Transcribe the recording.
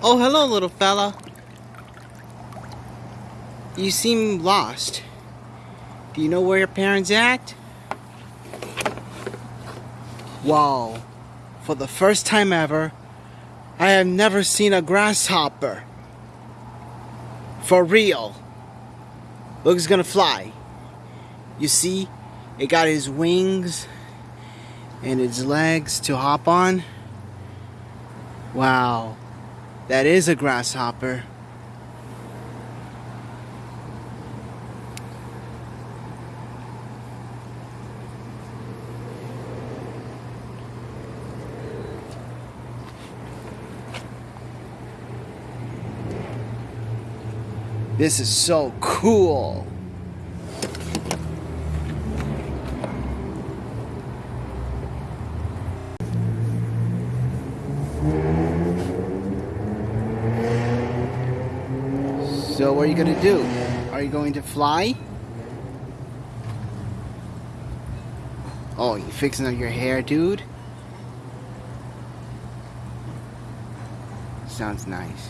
Oh, hello, little fella. You seem lost. Do you know where your parents at? Wow. For the first time ever, I have never seen a grasshopper. For real. Look, Looks gonna fly. You see, it got his wings and its legs to hop on. Wow. That is a grasshopper. This is so cool. So what are you gonna do? Are you going to fly? Oh, you fixing up your hair, dude? Sounds nice.